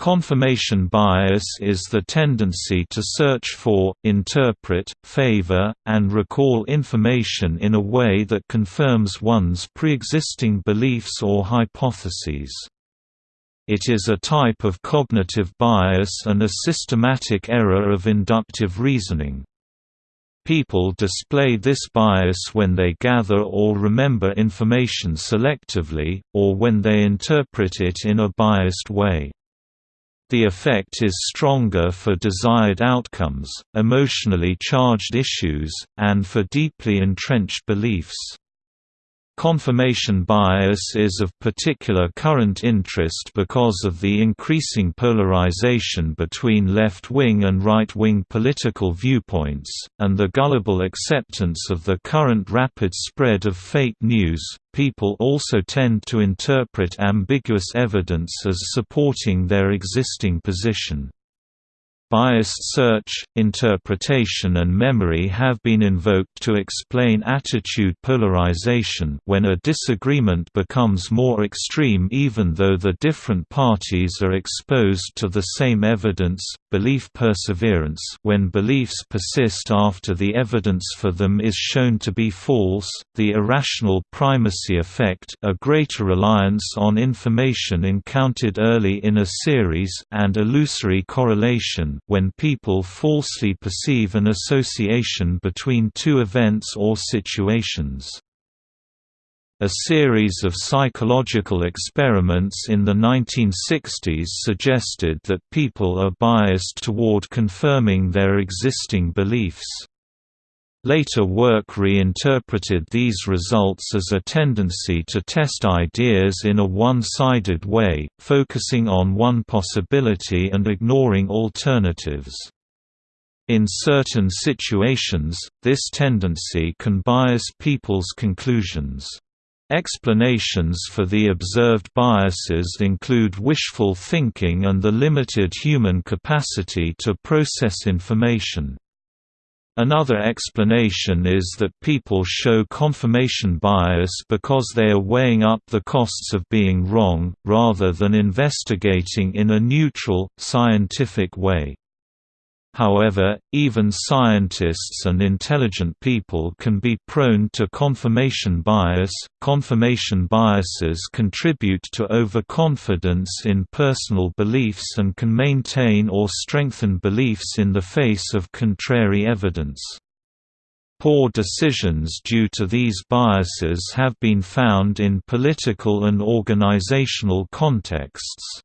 Confirmation bias is the tendency to search for, interpret, favor, and recall information in a way that confirms one's pre-existing beliefs or hypotheses. It is a type of cognitive bias and a systematic error of inductive reasoning. People display this bias when they gather or remember information selectively, or when they interpret it in a biased way. The effect is stronger for desired outcomes, emotionally charged issues, and for deeply entrenched beliefs. Confirmation bias is of particular current interest because of the increasing polarization between left-wing and right-wing political viewpoints, and the gullible acceptance of the current rapid spread of fake news. People also tend to interpret ambiguous evidence as supporting their existing position. Biased search, interpretation and memory have been invoked to explain attitude polarization when a disagreement becomes more extreme even though the different parties are exposed to the same evidence, belief perseverance when beliefs persist after the evidence for them is shown to be false, the irrational primacy effect a greater reliance on information encountered early in a series and illusory correlation when people falsely perceive an association between two events or situations. A series of psychological experiments in the 1960s suggested that people are biased toward confirming their existing beliefs. Later work reinterpreted these results as a tendency to test ideas in a one-sided way, focusing on one possibility and ignoring alternatives. In certain situations, this tendency can bias people's conclusions. Explanations for the observed biases include wishful thinking and the limited human capacity to process information. Another explanation is that people show confirmation bias because they are weighing up the costs of being wrong, rather than investigating in a neutral, scientific way. However, even scientists and intelligent people can be prone to confirmation bias. Confirmation biases contribute to overconfidence in personal beliefs and can maintain or strengthen beliefs in the face of contrary evidence. Poor decisions due to these biases have been found in political and organizational contexts.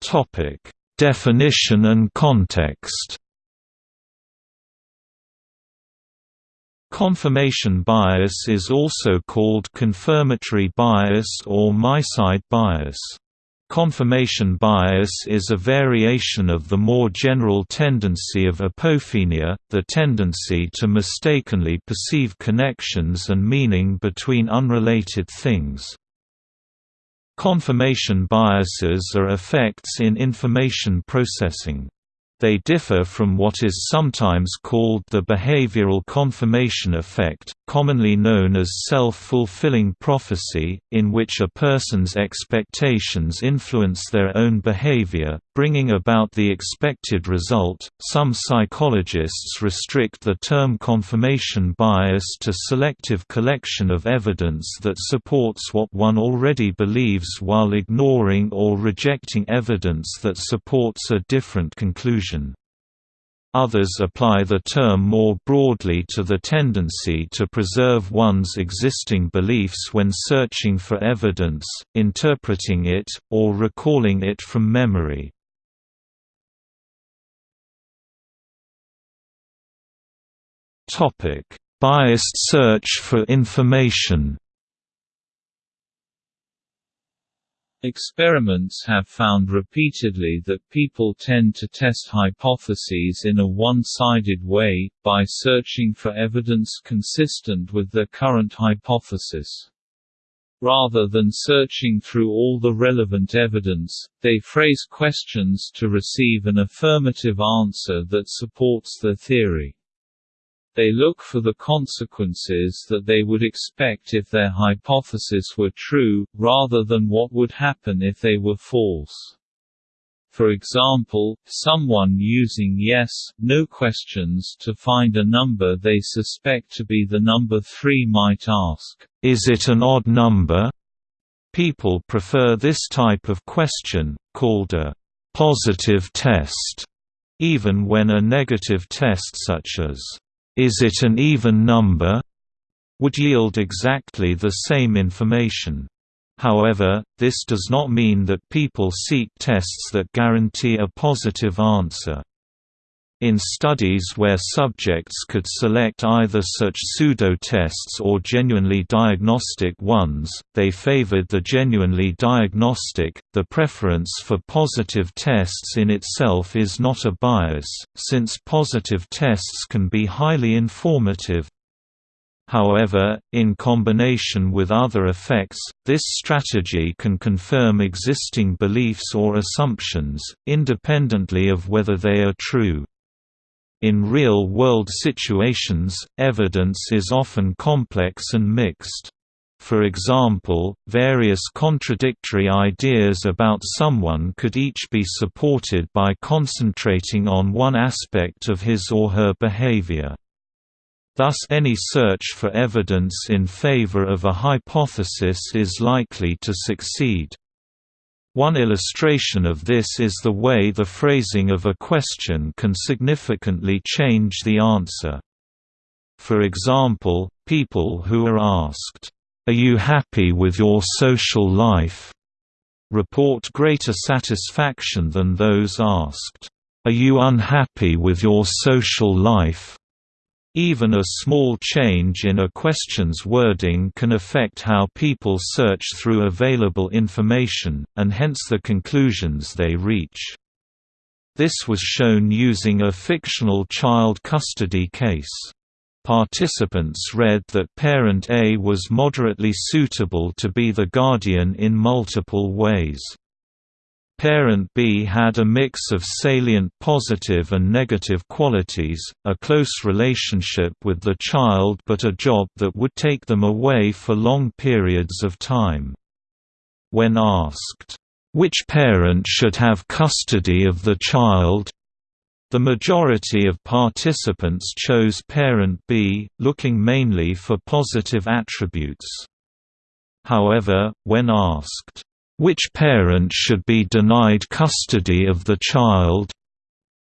Topic: Definition and context. Confirmation bias is also called confirmatory bias or my-side bias. Confirmation bias is a variation of the more general tendency of apophenia, the tendency to mistakenly perceive connections and meaning between unrelated things. Confirmation biases are effects in information processing. They differ from what is sometimes called the behavioral confirmation effect, commonly known as self-fulfilling prophecy, in which a person's expectations influence their own behavior, bringing about the expected result. Some psychologists restrict the term confirmation bias to selective collection of evidence that supports what one already believes while ignoring or rejecting evidence that supports a different conclusion. Others apply the term more broadly to the tendency to preserve one's existing beliefs when searching for evidence, interpreting it, or recalling it from memory. Biased search for information. Experiments have found repeatedly that people tend to test hypotheses in a one-sided way, by searching for evidence consistent with their current hypothesis. Rather than searching through all the relevant evidence, they phrase questions to receive an affirmative answer that supports their theory. They look for the consequences that they would expect if their hypothesis were true, rather than what would happen if they were false. For example, someone using yes, no questions to find a number they suspect to be the number 3 might ask, Is it an odd number? People prefer this type of question, called a positive test, even when a negative test such as, Is it an even number? would yield exactly the same information. However, this does not mean that people seek tests that guarantee a positive answer. In studies where subjects could select either such pseudo-tests or genuinely diagnostic ones, they favored the genuinely diagnostic. The preference for positive tests in itself is not a bias, since positive tests can be highly informative, However, in combination with other effects, this strategy can confirm existing beliefs or assumptions, independently of whether they are true. In real-world situations, evidence is often complex and mixed. For example, various contradictory ideas about someone could each be supported by concentrating on one aspect of his or her behavior. Thus any search for evidence in favor of a hypothesis is likely to succeed. One illustration of this is the way the phrasing of a question can significantly change the answer. For example, people who are asked, "'Are you happy with your social life?' report greater satisfaction than those asked, "'Are you unhappy with your social life?' Even a small change in a question's wording can affect how people search through available information, and hence the conclusions they reach. This was shown using a fictional child custody case. Participants read that parent A was moderately suitable to be the guardian in multiple ways. Parent B had a mix of salient positive and negative qualities, a close relationship with the child but a job that would take them away for long periods of time. When asked, "'Which parent should have custody of the child?' The majority of participants chose parent B, looking mainly for positive attributes. However, when asked, which parent should be denied custody of the child?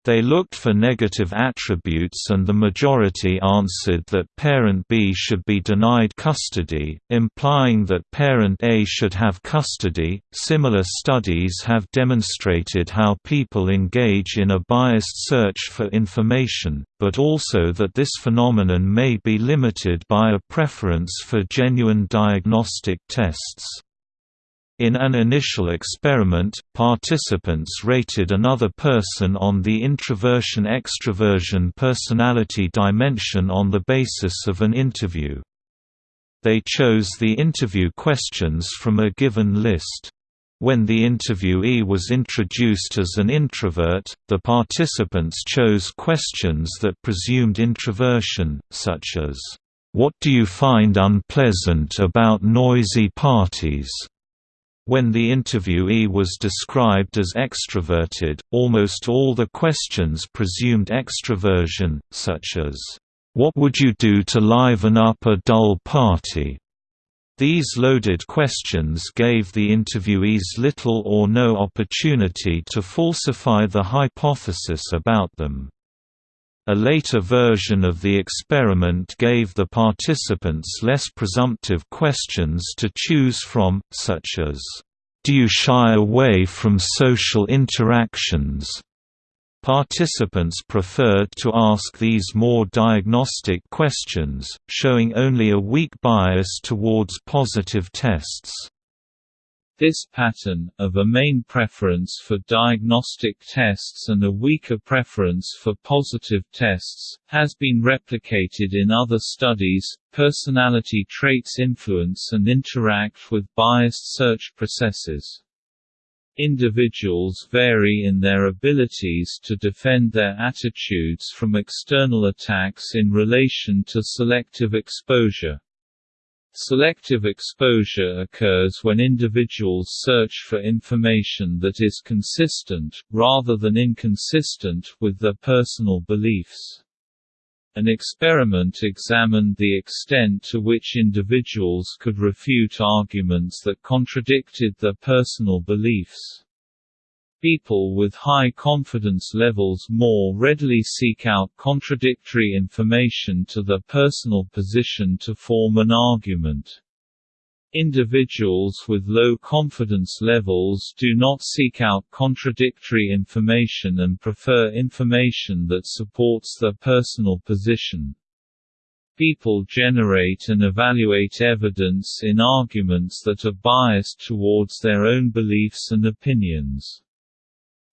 They looked for negative attributes and the majority answered that parent B should be denied custody, implying that parent A should have custody. Similar studies have demonstrated how people engage in a biased search for information, but also that this phenomenon may be limited by a preference for genuine diagnostic tests. In an initial experiment, participants rated another person on the introversion-extroversion personality dimension on the basis of an interview. They chose the interview questions from a given list. When the interviewee was introduced as an introvert, the participants chose questions that presumed introversion, such as, "'What do you find unpleasant about noisy parties?' When the interviewee was described as extroverted, almost all the questions presumed extroversion, such as, "'What would you do to liven up a dull party?' These loaded questions gave the interviewees little or no opportunity to falsify the hypothesis about them. A later version of the experiment gave the participants less presumptive questions to choose from, such as, "'Do you shy away from social interactions?' Participants preferred to ask these more diagnostic questions, showing only a weak bias towards positive tests. This pattern, of a main preference for diagnostic tests and a weaker preference for positive tests, has been replicated in other studies. Personality traits influence and interact with biased search processes. Individuals vary in their abilities to defend their attitudes from external attacks in relation to selective exposure. Selective exposure occurs when individuals search for information that is consistent, rather than inconsistent, with their personal beliefs. An experiment examined the extent to which individuals could refute arguments that contradicted their personal beliefs. People with high confidence levels more readily seek out contradictory information to their personal position to form an argument. Individuals with low confidence levels do not seek out contradictory information and prefer information that supports their personal position. People generate and evaluate evidence in arguments that are biased towards their own beliefs and opinions.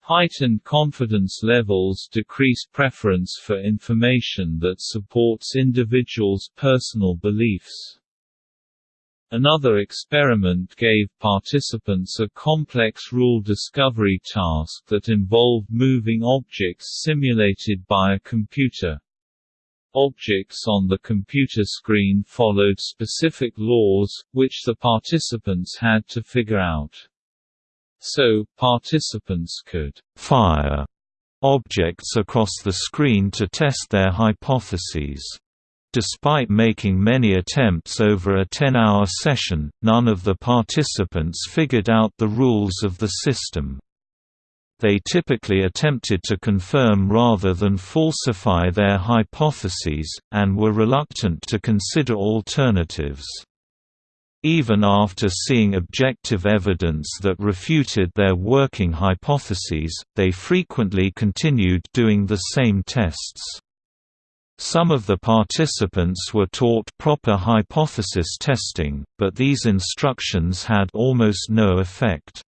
Heightened confidence levels decrease preference for information that supports individuals' personal beliefs. Another experiment gave participants a complex rule discovery task that involved moving objects simulated by a computer. Objects on the computer screen followed specific laws, which the participants had to figure out. So, participants could «fire» objects across the screen to test their hypotheses. Despite making many attempts over a 10-hour session, none of the participants figured out the rules of the system. They typically attempted to confirm rather than falsify their hypotheses, and were reluctant to consider alternatives. Even after seeing objective evidence that refuted their working hypotheses, they frequently continued doing the same tests. Some of the participants were taught proper hypothesis testing, but these instructions had almost no effect.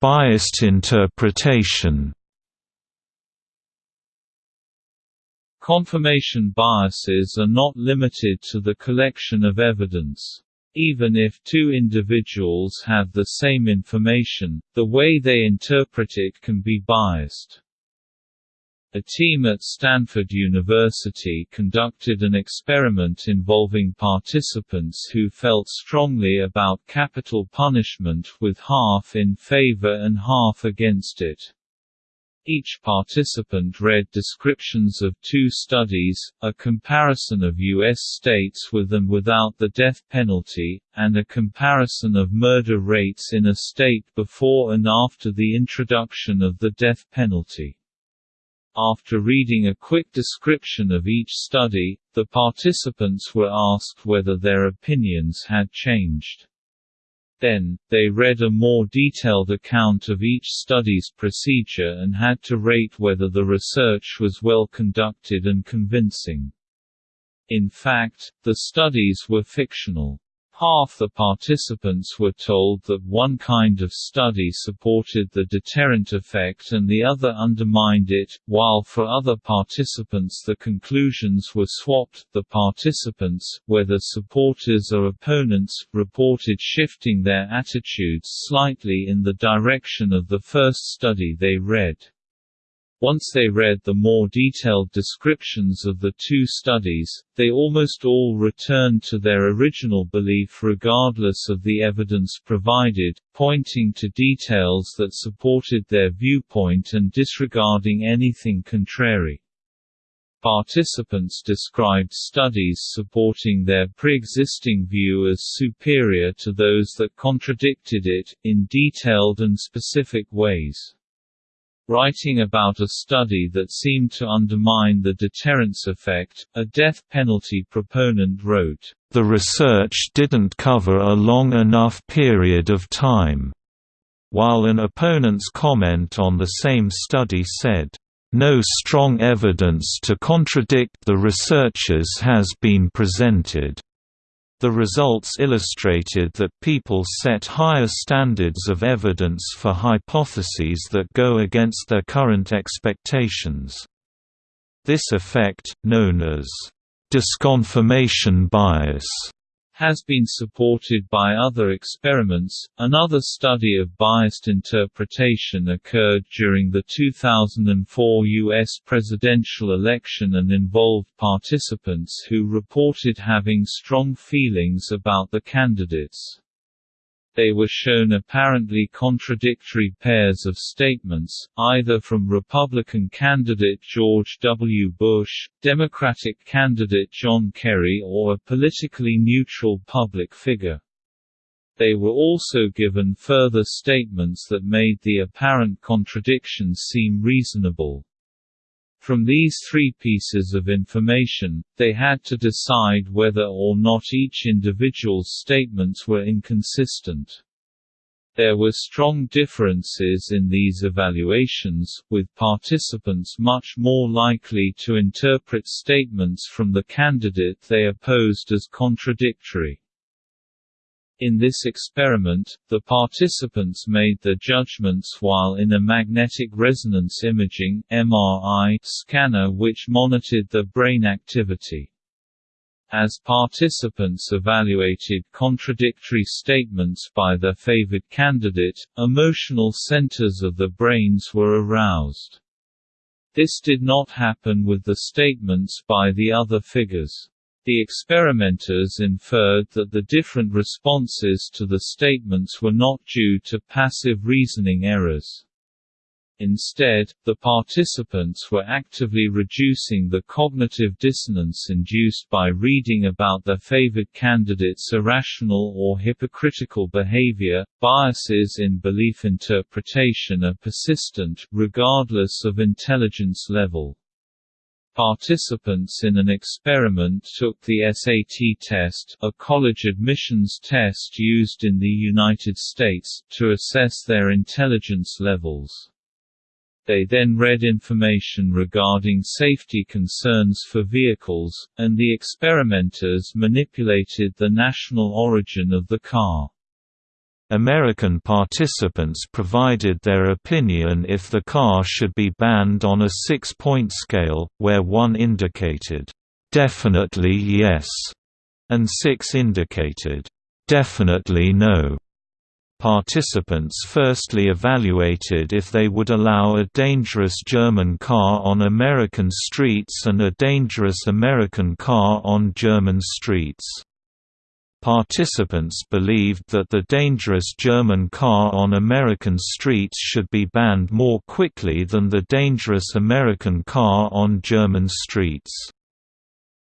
Biased interpretation Confirmation biases are not limited to the collection of evidence. Even if two individuals have the same information, the way they interpret it can be biased. A team at Stanford University conducted an experiment involving participants who felt strongly about capital punishment with half in favor and half against it. Each participant read descriptions of two studies, a comparison of U.S. states with and without the death penalty, and a comparison of murder rates in a state before and after the introduction of the death penalty. After reading a quick description of each study, the participants were asked whether their opinions had changed. Then, they read a more detailed account of each study's procedure and had to rate whether the research was well conducted and convincing. In fact, the studies were fictional. Half the participants were told that one kind of study supported the deterrent effect and the other undermined it, while for other participants the conclusions were swapped. The participants, whether supporters or opponents, reported shifting their attitudes slightly in the direction of the first study they read. Once they read the more detailed descriptions of the two studies, they almost all returned to their original belief regardless of the evidence provided, pointing to details that supported their viewpoint and disregarding anything contrary. Participants described studies supporting their pre-existing view as superior to those that contradicted it, in detailed and specific ways. Writing about a study that seemed to undermine the deterrence effect, a death penalty proponent wrote, "...the research didn't cover a long enough period of time," while an opponent's comment on the same study said, "...no strong evidence to contradict the researchers has been presented." The results illustrated that people set higher standards of evidence for hypotheses that go against their current expectations. This effect, known as disconfirmation bias, has been supported by other experiments. Another study of biased interpretation occurred during the 2004 U.S. presidential election and involved participants who reported having strong feelings about the candidates they were shown apparently contradictory pairs of statements, either from Republican candidate George W. Bush, Democratic candidate John Kerry or a politically neutral public figure. They were also given further statements that made the apparent contradictions seem reasonable. From these three pieces of information, they had to decide whether or not each individual's statements were inconsistent. There were strong differences in these evaluations, with participants much more likely to interpret statements from the candidate they opposed as contradictory. In this experiment, the participants made their judgments while in a magnetic resonance imaging (MRI) scanner which monitored the brain activity. As participants evaluated contradictory statements by their favored candidate, emotional centers of the brains were aroused. This did not happen with the statements by the other figures. The experimenters inferred that the different responses to the statements were not due to passive reasoning errors. Instead, the participants were actively reducing the cognitive dissonance induced by reading about their favored candidate's irrational or hypocritical behavior. Biases in belief interpretation are persistent, regardless of intelligence level. Participants in an experiment took the SAT test a college admissions test used in the United States to assess their intelligence levels. They then read information regarding safety concerns for vehicles, and the experimenters manipulated the national origin of the car. American participants provided their opinion if the car should be banned on a six-point scale, where 1 indicated, "'definitely yes' and 6 indicated, "'definitely no'. Participants firstly evaluated if they would allow a dangerous German car on American streets and a dangerous American car on German streets. Participants believed that the dangerous German car on American streets should be banned more quickly than the dangerous American car on German streets.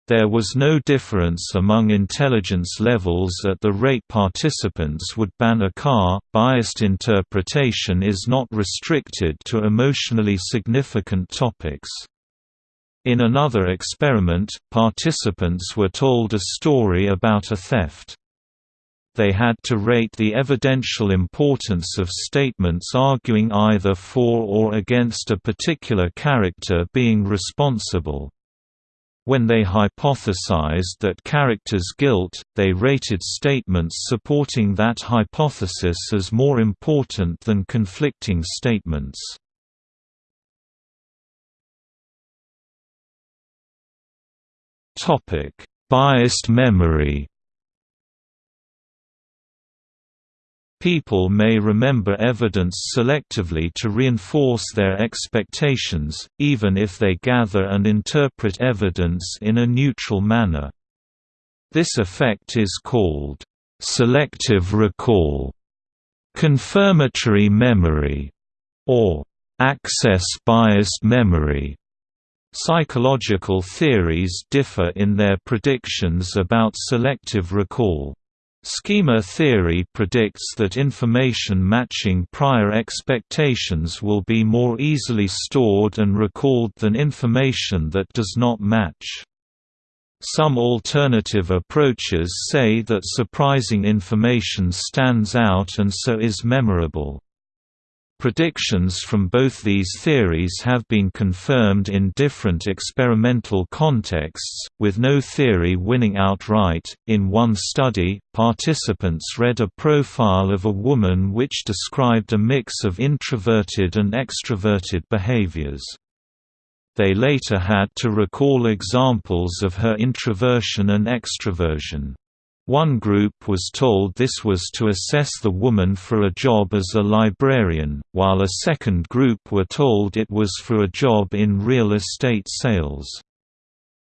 There was no difference among intelligence levels at the rate participants would ban a car. Biased interpretation is not restricted to emotionally significant topics. In another experiment, participants were told a story about a theft. They had to rate the evidential importance of statements arguing either for or against a particular character being responsible. When they hypothesized that character's guilt, they rated statements supporting that hypothesis as more important than conflicting statements. Topic: Biased memory. People may remember evidence selectively to reinforce their expectations, even if they gather and interpret evidence in a neutral manner. This effect is called selective recall, confirmatory memory, or access-biased memory. Psychological theories differ in their predictions about selective recall. Schema theory predicts that information matching prior expectations will be more easily stored and recalled than information that does not match. Some alternative approaches say that surprising information stands out and so is memorable. Predictions from both these theories have been confirmed in different experimental contexts, with no theory winning outright. In one study, participants read a profile of a woman which described a mix of introverted and extroverted behaviors. They later had to recall examples of her introversion and extroversion. One group was told this was to assess the woman for a job as a librarian, while a second group were told it was for a job in real estate sales.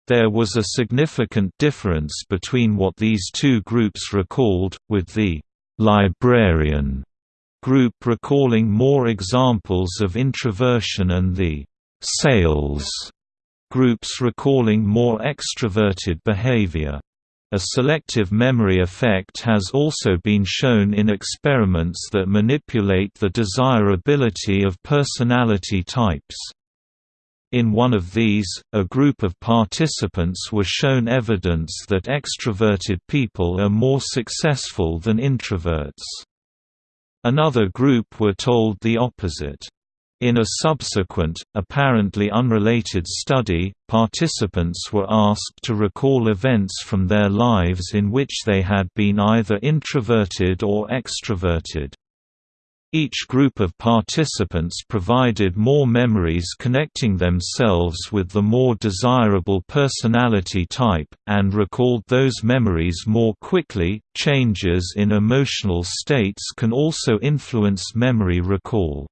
There was a significant difference between what these two groups recalled, with the «librarian» group recalling more examples of introversion and the «sales» groups recalling more extroverted behavior. A selective memory effect has also been shown in experiments that manipulate the desirability of personality types. In one of these, a group of participants were shown evidence that extroverted people are more successful than introverts. Another group were told the opposite. In a subsequent, apparently unrelated study, participants were asked to recall events from their lives in which they had been either introverted or extroverted. Each group of participants provided more memories connecting themselves with the more desirable personality type, and recalled those memories more quickly. Changes in emotional states can also influence memory recall.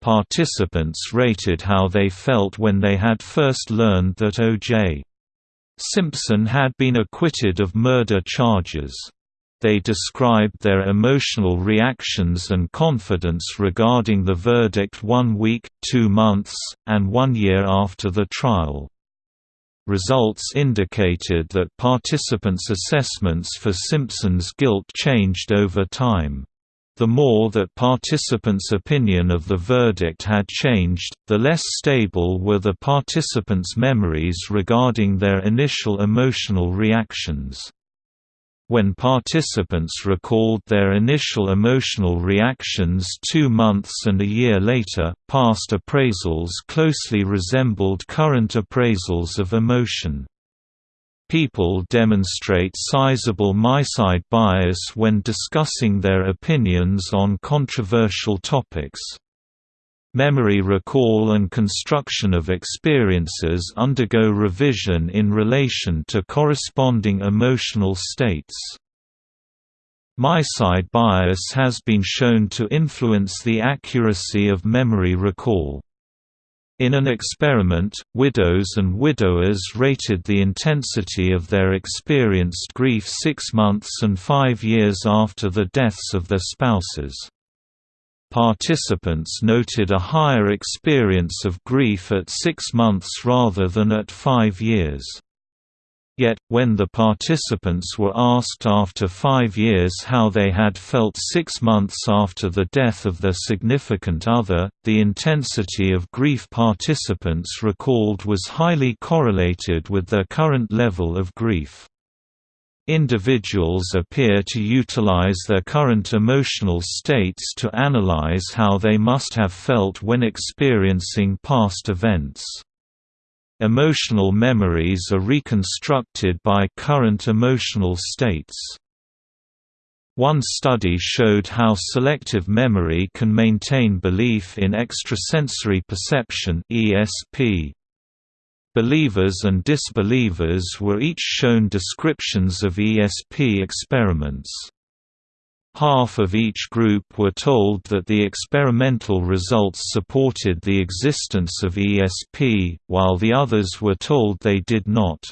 Participants rated how they felt when they had first learned that O.J. Simpson had been acquitted of murder charges. They described their emotional reactions and confidence regarding the verdict one week, two months, and one year after the trial. Results indicated that participants' assessments for Simpson's guilt changed over time. The more that participants' opinion of the verdict had changed, the less stable were the participants' memories regarding their initial emotional reactions. When participants recalled their initial emotional reactions two months and a year later, past appraisals closely resembled current appraisals of emotion. People demonstrate sizable my-side bias when discussing their opinions on controversial topics. Memory recall and construction of experiences undergo revision in relation to corresponding emotional states. My-side bias has been shown to influence the accuracy of memory recall. In an experiment, widows and widowers rated the intensity of their experienced grief six months and five years after the deaths of their spouses. Participants noted a higher experience of grief at six months rather than at five years. Yet, when the participants were asked after five years how they had felt six months after the death of their significant other, the intensity of grief participants recalled was highly correlated with their current level of grief. Individuals appear to utilize their current emotional states to analyze how they must have felt when experiencing past events. Emotional memories are reconstructed by current emotional states. One study showed how selective memory can maintain belief in extrasensory perception (ESP). Believers and disbelievers were each shown descriptions of ESP experiments. Half of each group were told that the experimental results supported the existence of ESP, while the others were told they did not.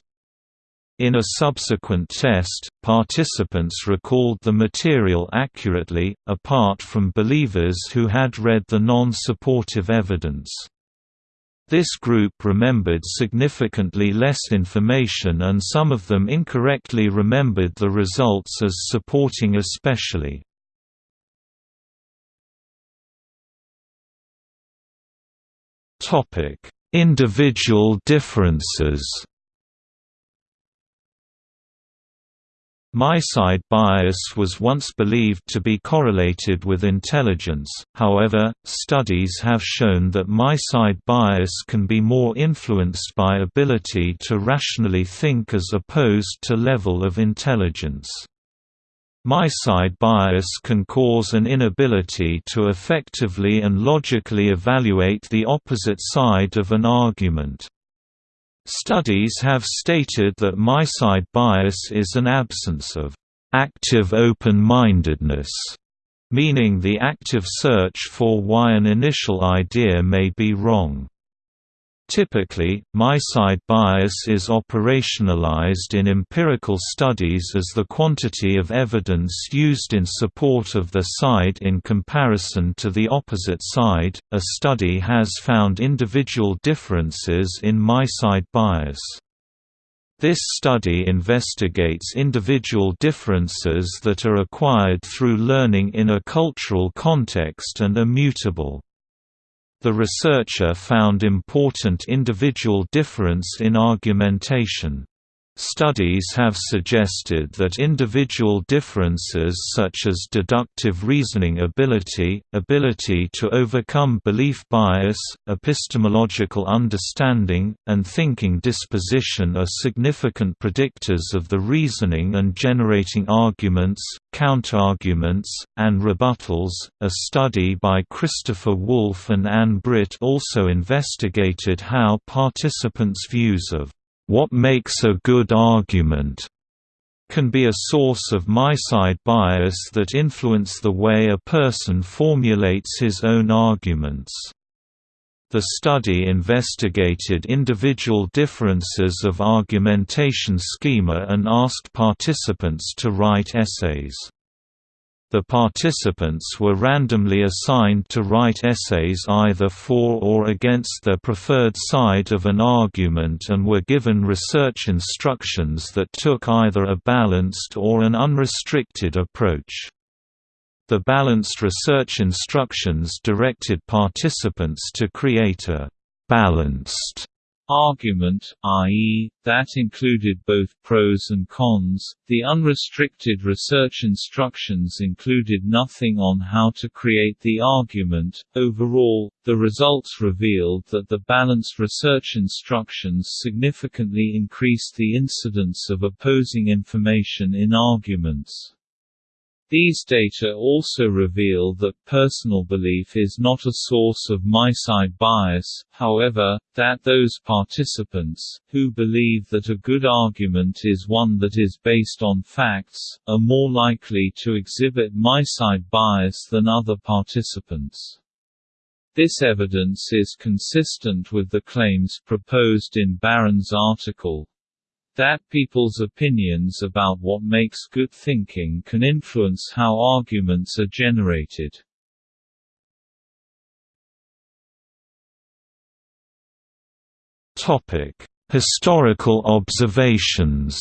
In a subsequent test, participants recalled the material accurately, apart from believers who had read the non-supportive evidence. This group remembered significantly less information and some of them incorrectly remembered the results as supporting ESP. Individual differences My-side bias was once believed to be correlated with intelligence, however, studies have shown that my-side bias can be more influenced by ability to rationally think as opposed to level of intelligence. My-side bias can cause an inability to effectively and logically evaluate the opposite side of an argument. Studies have stated that my-side bias is an absence of active open-mindedness, meaning the active search for why an initial idea may be wrong. Typically, my-side bias is operationalized in empirical studies as the quantity of evidence used in support of the side in comparison to the opposite side. A study has found individual differences in my-side bias. This study investigates individual differences that are acquired through learning in a cultural context and are mutable. The researcher found important individual difference in argumentation. Studies have suggested that individual differences such as deductive reasoning ability, ability to overcome belief bias, epistemological understanding, and thinking disposition are significant predictors of the reasoning and generating arguments, counterarguments, and rebuttals. A study by Christopher Wolfe and Anne Britt also investigated how participants' views of what makes a good argument can be a source of my-side bias that influence the way a person formulates his own arguments. The study investigated individual differences of argumentation schema and asked participants to write essays. The participants were randomly assigned to write essays either for or against their preferred side of an argument and were given research instructions that took either a balanced or an unrestricted approach. The balanced research instructions directed participants to create a «balanced» argument, i.e., that included both pros and cons. The unrestricted research instructions included nothing on how to create the argument. Overall, the results revealed that the balanced research instructions significantly increased the incidence of opposing information in arguments. These data also reveal that personal belief is not a source of my-side bias, however, that those participants, who believe that a good argument is one that is based on facts, are more likely to exhibit my-side bias than other participants. This evidence is consistent with the claims proposed in Baron's article, that people's opinions about what makes good thinking can influence how arguments are generated. Topic: Historical observations.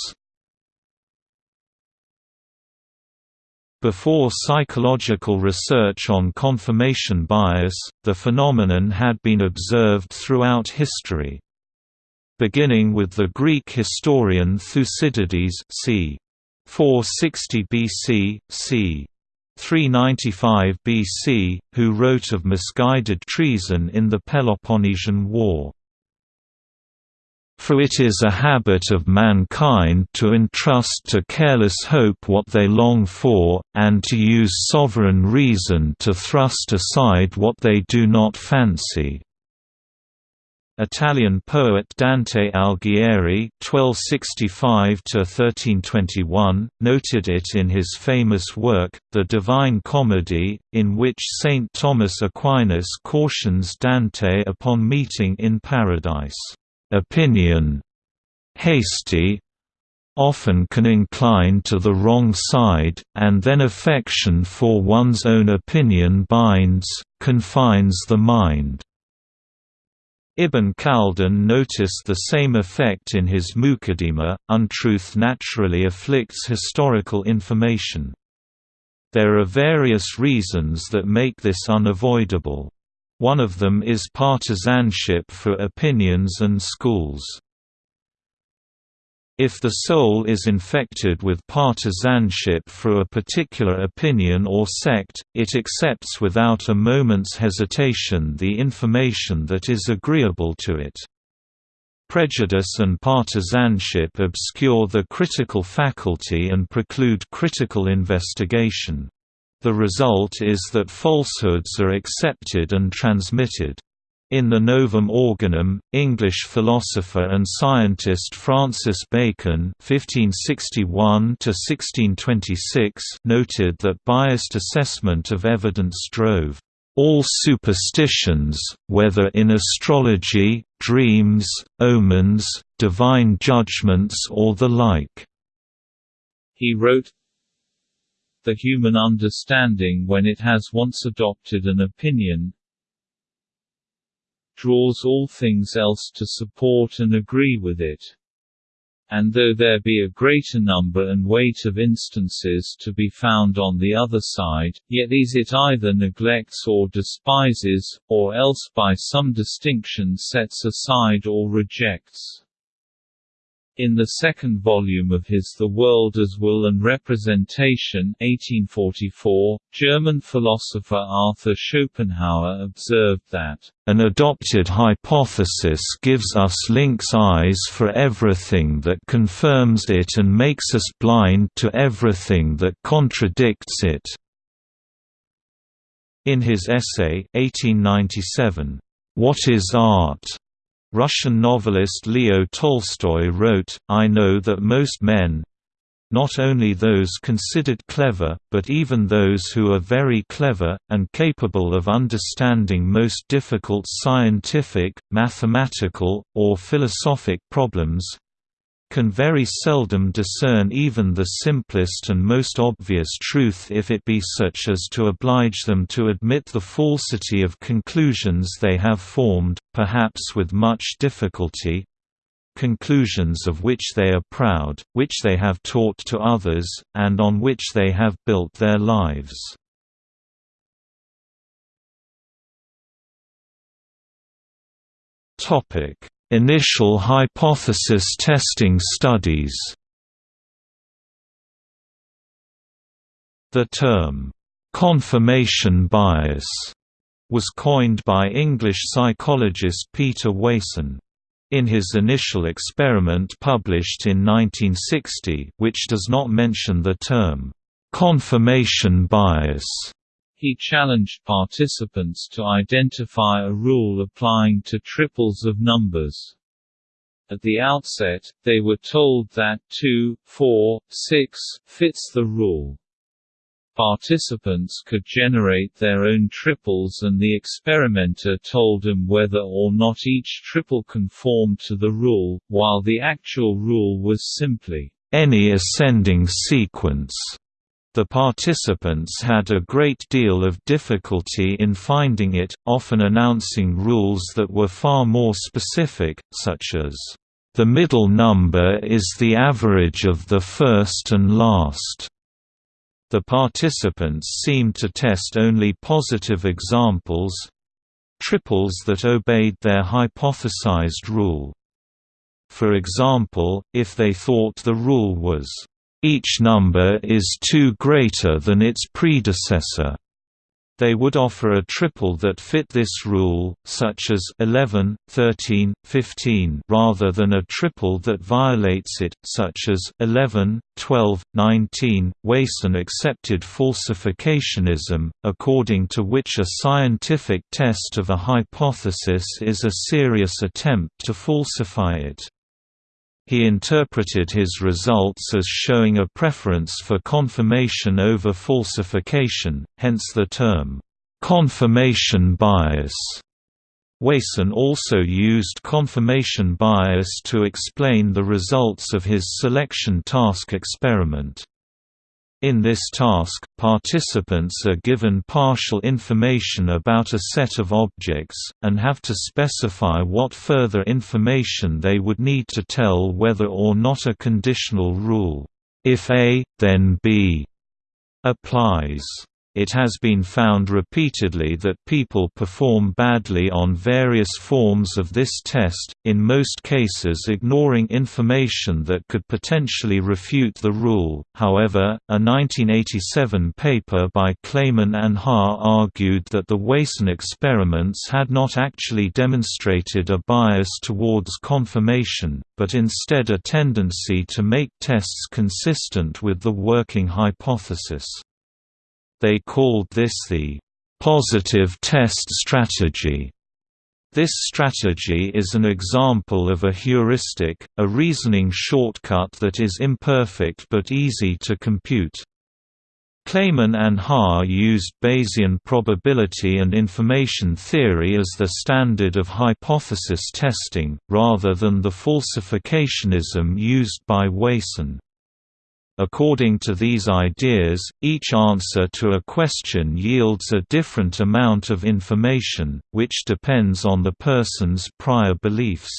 Before psychological research on confirmation bias, the phenomenon had been observed throughout history beginning with the Greek historian Thucydides c. 460 BC, c. 395 BC, who wrote of misguided treason in the Peloponnesian War. For it is a habit of mankind to entrust to careless hope what they long for, and to use sovereign reason to thrust aside what they do not fancy. Italian poet Dante Alighieri (1265–1321) noted it in his famous work, The Divine Comedy, in which Saint Thomas Aquinas cautions Dante upon meeting in paradise. Opinion, hasty, often can incline to the wrong side, and then affection for one's own opinion binds, confines the mind. Ibn Khaldun noticed the same effect in his Muqaddimah. Untruth naturally afflicts historical information. There are various reasons that make this unavoidable. One of them is partisanship for opinions and schools. If the soul is infected with partisanship for a particular opinion or sect, it accepts without a moment's hesitation the information that is agreeable to it. Prejudice and partisanship obscure the critical faculty and preclude critical investigation. The result is that falsehoods are accepted and transmitted. In the Novum Organum, English philosopher and scientist Francis Bacon (1561–1626) noted that biased assessment of evidence drove all superstitions, whether in astrology, dreams, omens, divine judgments or the like." He wrote, The human understanding when it has once adopted an opinion, draws all things else to support and agree with it. And though there be a greater number and weight of instances to be found on the other side, yet these it either neglects or despises, or else by some distinction sets aside or rejects. In the second volume of his The World as Will and Representation 1844, German philosopher Arthur Schopenhauer observed that, "...an adopted hypothesis gives us lynx eyes for everything that confirms it and makes us blind to everything that contradicts it." In his essay 1897, What is Art? Russian novelist Leo Tolstoy wrote, I know that most men—not only those considered clever, but even those who are very clever, and capable of understanding most difficult scientific, mathematical, or philosophic problems, can very seldom discern even the simplest and most obvious truth if it be such as to oblige them to admit the falsity of conclusions they have formed, perhaps with much difficulty, conclusions of which they are proud, which they have taught to others, and on which they have built their lives. Initial hypothesis testing studies The term, "'confirmation bias' was coined by English psychologist Peter Wason. In his initial experiment published in 1960 which does not mention the term, "'confirmation bias' He challenged participants to identify a rule applying to triples of numbers. At the outset, they were told that 2, 4, 6 fits the rule. Participants could generate their own triples and the experimenter told them whether or not each triple conformed to the rule, while the actual rule was simply, any ascending sequence. The participants had a great deal of difficulty in finding it, often announcing rules that were far more specific, such as, "...the middle number is the average of the first and last." The participants seemed to test only positive examples—triples that obeyed their hypothesized rule. For example, if they thought the rule was each number is 2 greater than its predecessor. They would offer a triple that fit this rule, such as 11, 13, 15 rather than a triple that violates it, such as 11, 12, 19. Wason accepted falsificationism, according to which a scientific test of a hypothesis is a serious attempt to falsify it. He interpreted his results as showing a preference for confirmation over falsification, hence the term, "...confirmation bias". Wason also used confirmation bias to explain the results of his selection task experiment. In this task, participants are given partial information about a set of objects, and have to specify what further information they would need to tell whether or not a conditional rule, if A, then B, applies. It has been found repeatedly that people perform badly on various forms of this test, in most cases ignoring information that could potentially refute the rule. However, a 1987 paper by Klayman and Ha argued that the Wason experiments had not actually demonstrated a bias towards confirmation, but instead a tendency to make tests consistent with the working hypothesis. They called this the positive test strategy. This strategy is an example of a heuristic, a reasoning shortcut that is imperfect but easy to compute. Klayman and Ha used Bayesian probability and information theory as the standard of hypothesis testing, rather than the falsificationism used by Wason. According to these ideas, each answer to a question yields a different amount of information, which depends on the person's prior beliefs.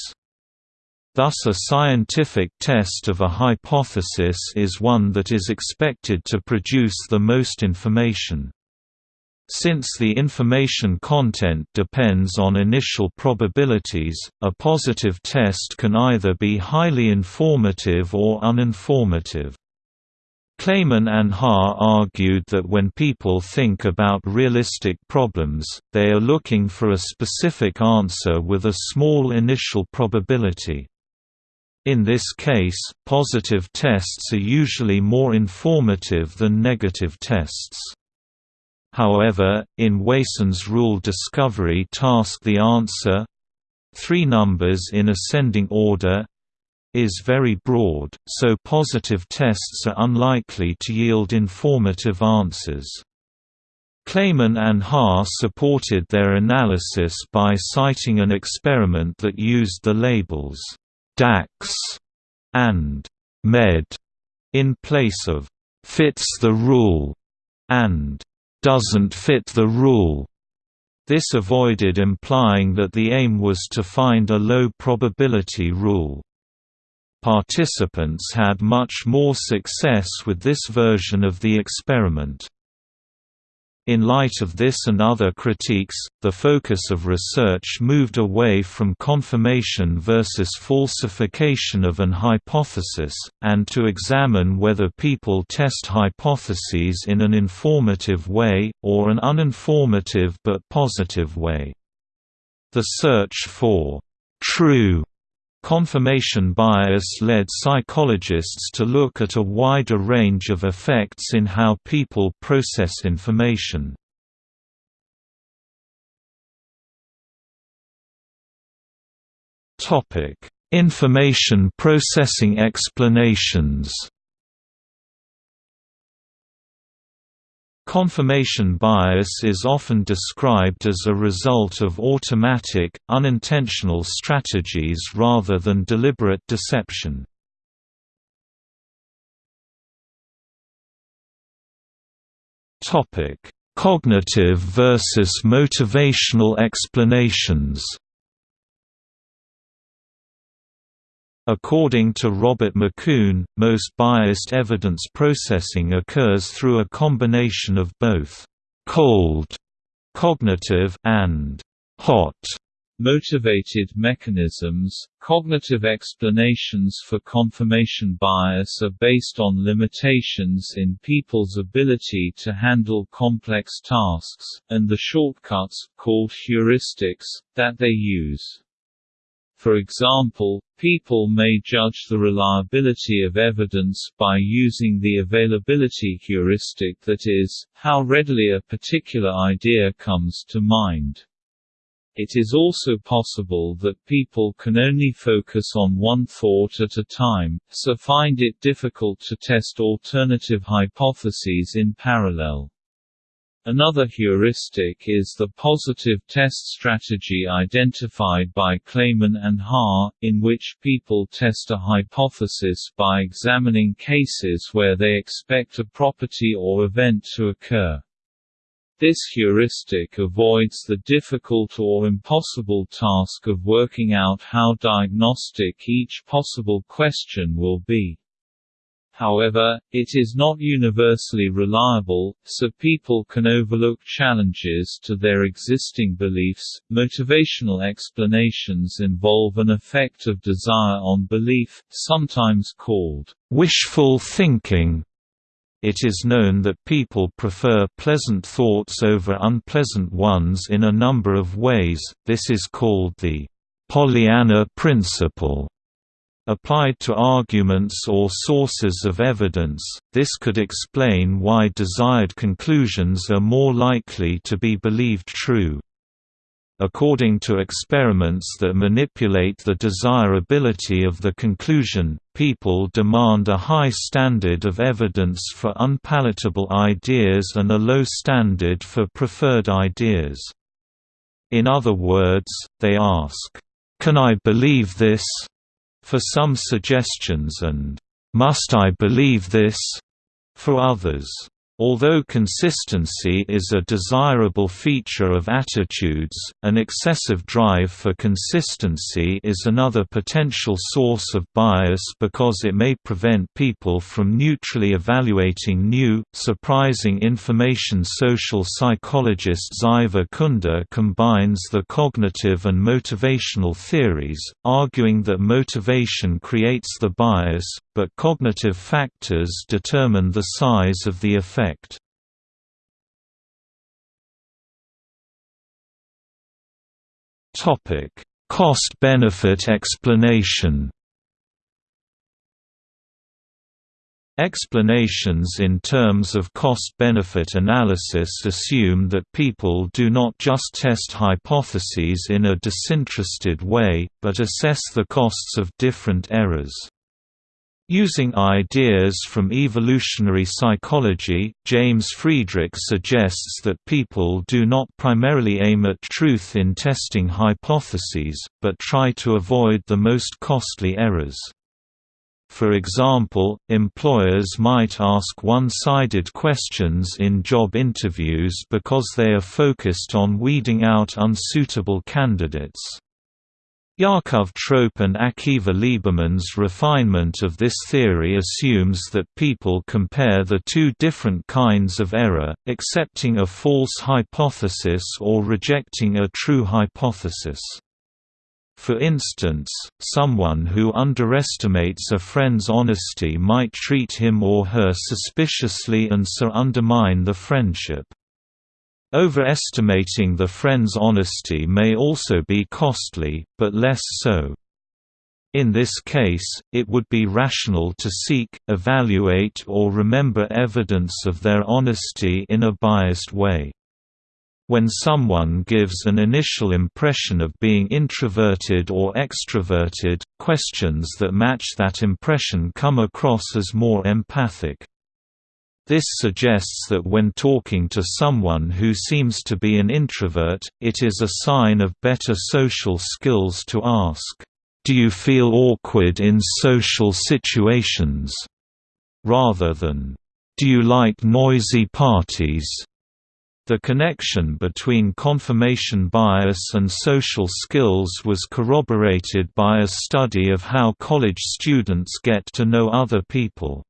Thus a scientific test of a hypothesis is one that is expected to produce the most information. Since the information content depends on initial probabilities, a positive test can either be highly informative or uninformative. Klayman and Ha argued that when people think about realistic problems, they are looking for a specific answer with a small initial probability. In this case, positive tests are usually more informative than negative tests. However, in Wason's rule discovery task the answer three numbers in ascending order is very broad, so positive tests are unlikely to yield informative answers. Klayman and Ha supported their analysis by citing an experiment that used the labels DAX and MED in place of fits the rule and doesn't fit the rule. This avoided implying that the aim was to find a low probability rule. Participants had much more success with this version of the experiment. In light of this and other critiques, the focus of research moved away from confirmation versus falsification of an hypothesis, and to examine whether people test hypotheses in an informative way, or an uninformative but positive way. The search for «true» Confirmation bias led psychologists to look at a wider range of effects in how people process information. Information processing explanations Confirmation bias is often described as a result of automatic, unintentional strategies rather than deliberate deception. Cognitive versus motivational explanations According to Robert MacCoun, most biased evidence processing occurs through a combination of both «cold» cognitive and «hot» motivated mechanisms. Cognitive explanations for confirmation bias are based on limitations in people's ability to handle complex tasks, and the shortcuts, called heuristics, that they use. For example, people may judge the reliability of evidence by using the availability heuristic that is, how readily a particular idea comes to mind. It is also possible that people can only focus on one thought at a time, so find it difficult to test alternative hypotheses in parallel. Another heuristic is the positive test strategy identified by Klayman and Ha, in which people test a hypothesis by examining cases where they expect a property or event to occur. This heuristic avoids the difficult or impossible task of working out how diagnostic each possible question will be. However, it is not universally reliable, so people can overlook challenges to their existing beliefs. Motivational explanations involve an effect of desire on belief, sometimes called wishful thinking. It is known that people prefer pleasant thoughts over unpleasant ones in a number of ways, this is called the Pollyanna principle. Applied to arguments or sources of evidence, this could explain why desired conclusions are more likely to be believed true. According to experiments that manipulate the desirability of the conclusion, people demand a high standard of evidence for unpalatable ideas and a low standard for preferred ideas. In other words, they ask, "'Can I believe this?' For some suggestions and "'Must I believe this?' for others. Although consistency is a desirable feature of attitudes, an excessive drive for consistency is another potential source of bias because it may prevent people from neutrally evaluating new, surprising information. Social psychologist Ziva Kunda combines the cognitive and motivational theories, arguing that motivation creates the bias, but cognitive factors determine the size of the effect. Cost-benefit explanation Explanations in terms of cost-benefit analysis assume that people do not just test hypotheses in a disinterested way, but assess the costs of different errors. Using ideas from evolutionary psychology, James Friedrich suggests that people do not primarily aim at truth in testing hypotheses, but try to avoid the most costly errors. For example, employers might ask one-sided questions in job interviews because they are focused on weeding out unsuitable candidates. Yaakov Trope and Akiva Liberman's refinement of this theory assumes that people compare the two different kinds of error, accepting a false hypothesis or rejecting a true hypothesis. For instance, someone who underestimates a friend's honesty might treat him or her suspiciously and so undermine the friendship. Overestimating the friend's honesty may also be costly, but less so. In this case, it would be rational to seek, evaluate or remember evidence of their honesty in a biased way. When someone gives an initial impression of being introverted or extroverted, questions that match that impression come across as more empathic. This suggests that when talking to someone who seems to be an introvert, it is a sign of better social skills to ask, "'Do you feel awkward in social situations?' rather than, "'Do you like noisy parties?' The connection between confirmation bias and social skills was corroborated by a study of how college students get to know other people.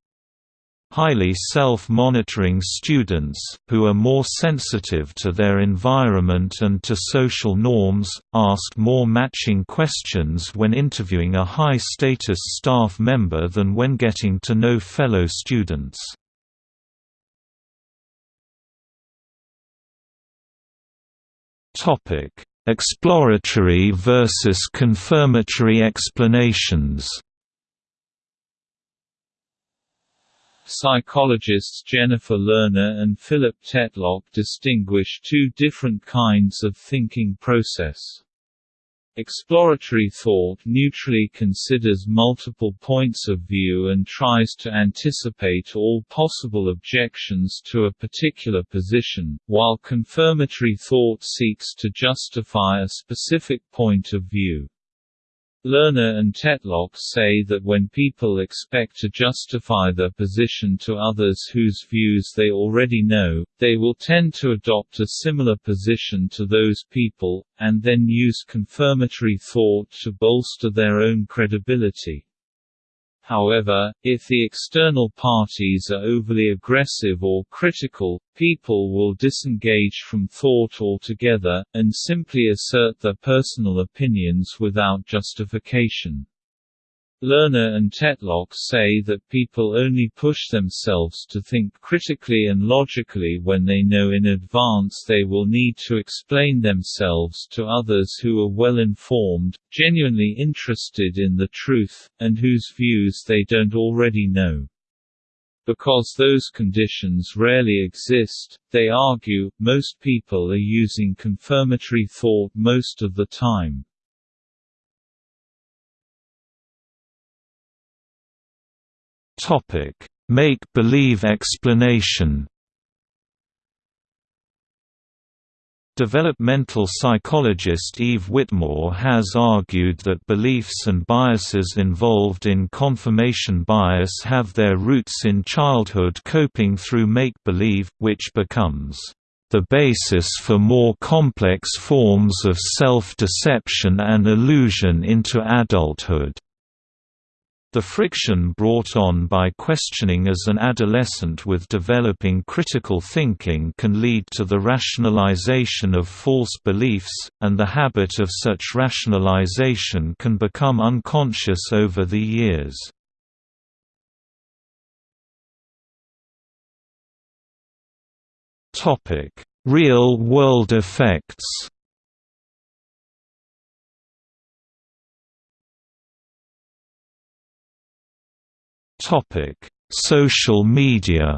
Highly self-monitoring students, who are more sensitive to their environment and to social norms, asked more matching questions when interviewing a high-status staff member than when getting to know fellow students. Exploratory versus confirmatory explanations Psychologists Jennifer Lerner and Philip Tetlock distinguish two different kinds of thinking process. Exploratory thought neutrally considers multiple points of view and tries to anticipate all possible objections to a particular position, while confirmatory thought seeks to justify a specific point of view. Lerner and Tetlock say that when people expect to justify their position to others whose views they already know, they will tend to adopt a similar position to those people, and then use confirmatory thought to bolster their own credibility. However, if the external parties are overly aggressive or critical, people will disengage from thought altogether, and simply assert their personal opinions without justification. Lerner and Tetlock say that people only push themselves to think critically and logically when they know in advance they will need to explain themselves to others who are well informed, genuinely interested in the truth, and whose views they don't already know. Because those conditions rarely exist, they argue, most people are using confirmatory thought most of the time. Make-believe explanation Developmental psychologist Eve Whitmore has argued that beliefs and biases involved in confirmation bias have their roots in childhood coping through make-believe, which becomes the basis for more complex forms of self-deception and illusion into adulthood. The friction brought on by questioning as an adolescent with developing critical thinking can lead to the rationalization of false beliefs, and the habit of such rationalization can become unconscious over the years. Real-world effects Topic: Social media.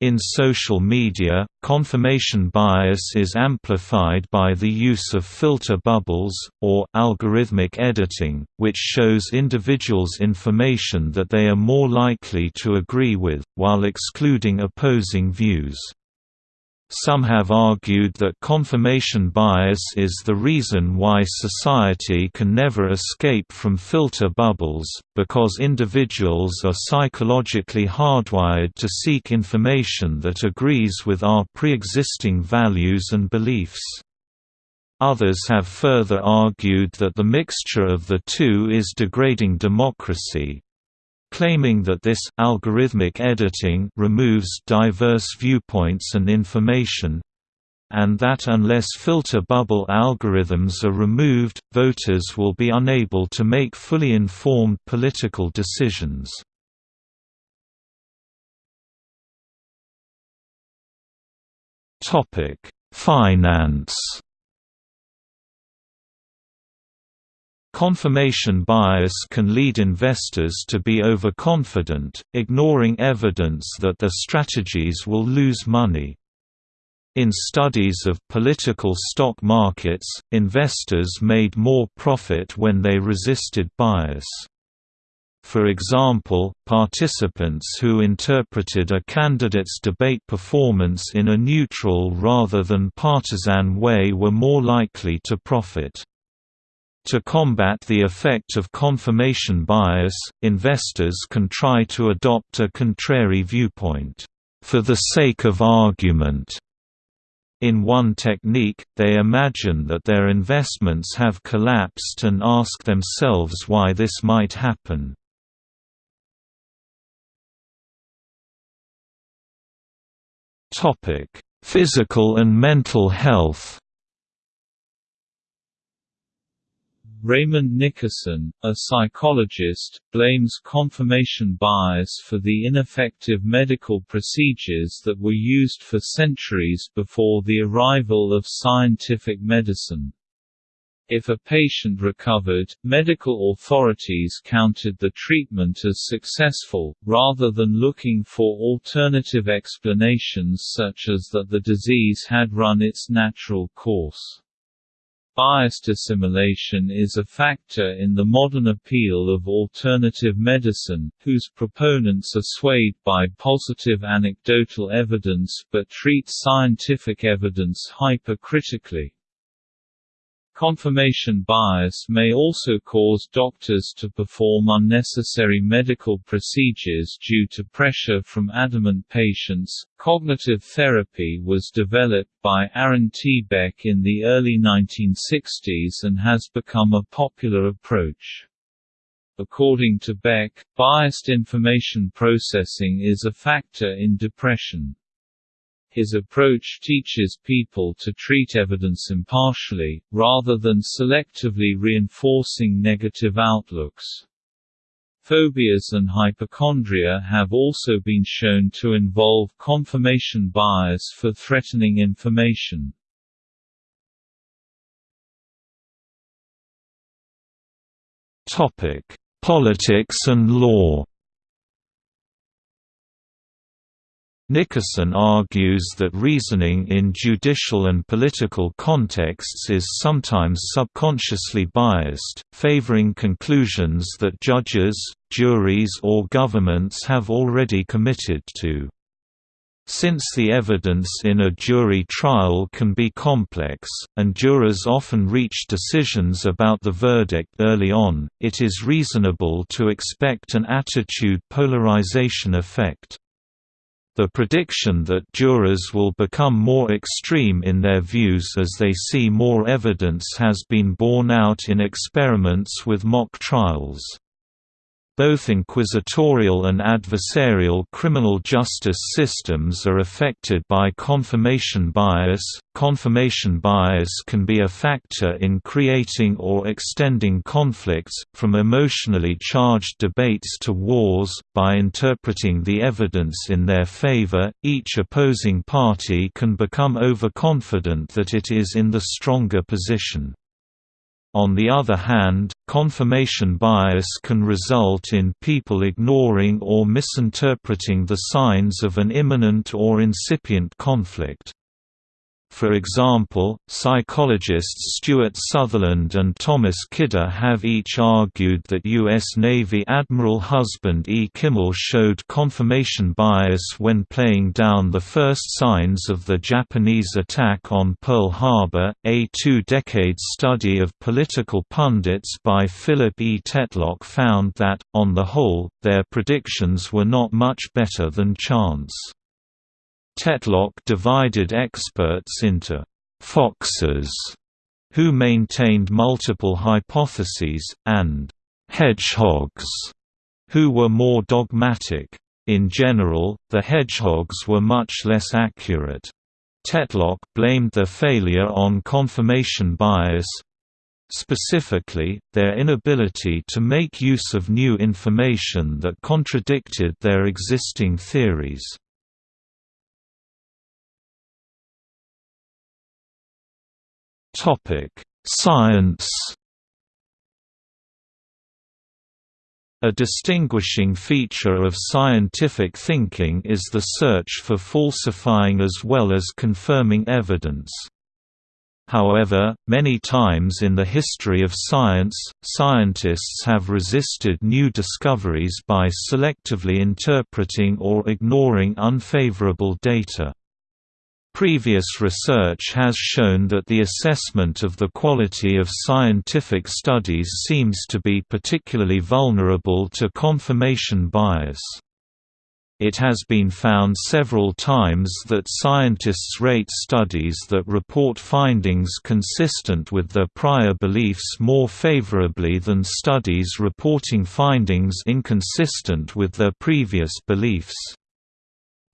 In social media, confirmation bias is amplified by the use of filter bubbles, or algorithmic editing, which shows individuals information that they are more likely to agree with, while excluding opposing views. Some have argued that confirmation bias is the reason why society can never escape from filter bubbles, because individuals are psychologically hardwired to seek information that agrees with our pre-existing values and beliefs. Others have further argued that the mixture of the two is degrading democracy, claiming that this algorithmic editing removes diverse viewpoints and information and that unless filter bubble algorithms are removed, voters will be unable to make fully informed political decisions. Finance Confirmation bias can lead investors to be overconfident, ignoring evidence that their strategies will lose money. In studies of political stock markets, investors made more profit when they resisted bias. For example, participants who interpreted a candidate's debate performance in a neutral rather than partisan way were more likely to profit. To combat the effect of confirmation bias, investors can try to adopt a contrary viewpoint, for the sake of argument. In one technique, they imagine that their investments have collapsed and ask themselves why this might happen. Physical and mental health Raymond Nickerson, a psychologist, blames confirmation bias for the ineffective medical procedures that were used for centuries before the arrival of scientific medicine. If a patient recovered, medical authorities counted the treatment as successful, rather than looking for alternative explanations such as that the disease had run its natural course. Biased assimilation is a factor in the modern appeal of alternative medicine, whose proponents are swayed by positive anecdotal evidence but treat scientific evidence hypercritically. Confirmation bias may also cause doctors to perform unnecessary medical procedures due to pressure from adamant patients. Cognitive therapy was developed by Aaron T. Beck in the early 1960s and has become a popular approach. According to Beck, biased information processing is a factor in depression. His approach teaches people to treat evidence impartially, rather than selectively reinforcing negative outlooks. Phobias and hypochondria have also been shown to involve confirmation bias for threatening information. Topic: politics and law. Nickerson argues that reasoning in judicial and political contexts is sometimes subconsciously biased, favoring conclusions that judges, juries or governments have already committed to. Since the evidence in a jury trial can be complex, and jurors often reach decisions about the verdict early on, it is reasonable to expect an attitude polarization effect. The prediction that jurors will become more extreme in their views as they see more evidence has been borne out in experiments with mock trials. Both inquisitorial and adversarial criminal justice systems are affected by confirmation bias. Confirmation bias can be a factor in creating or extending conflicts, from emotionally charged debates to wars. By interpreting the evidence in their favor, each opposing party can become overconfident that it is in the stronger position. On the other hand, confirmation bias can result in people ignoring or misinterpreting the signs of an imminent or incipient conflict. For example, psychologists Stuart Sutherland and Thomas Kida have each argued that U.S. Navy Admiral Husband E. Kimmel showed confirmation bias when playing down the first signs of the Japanese attack on Pearl Harbor. A two decade study of political pundits by Philip E. Tetlock found that, on the whole, their predictions were not much better than chance. Tetlock divided experts into «foxes» who maintained multiple hypotheses, and «hedgehogs» who were more dogmatic. In general, the hedgehogs were much less accurate. Tetlock blamed their failure on confirmation bias, specifically, their inability to make use of new information that contradicted their existing theories. Topic: Science. A distinguishing feature of scientific thinking is the search for falsifying as well as confirming evidence. However, many times in the history of science, scientists have resisted new discoveries by selectively interpreting or ignoring unfavorable data. Previous research has shown that the assessment of the quality of scientific studies seems to be particularly vulnerable to confirmation bias. It has been found several times that scientists rate studies that report findings consistent with their prior beliefs more favorably than studies reporting findings inconsistent with their previous beliefs.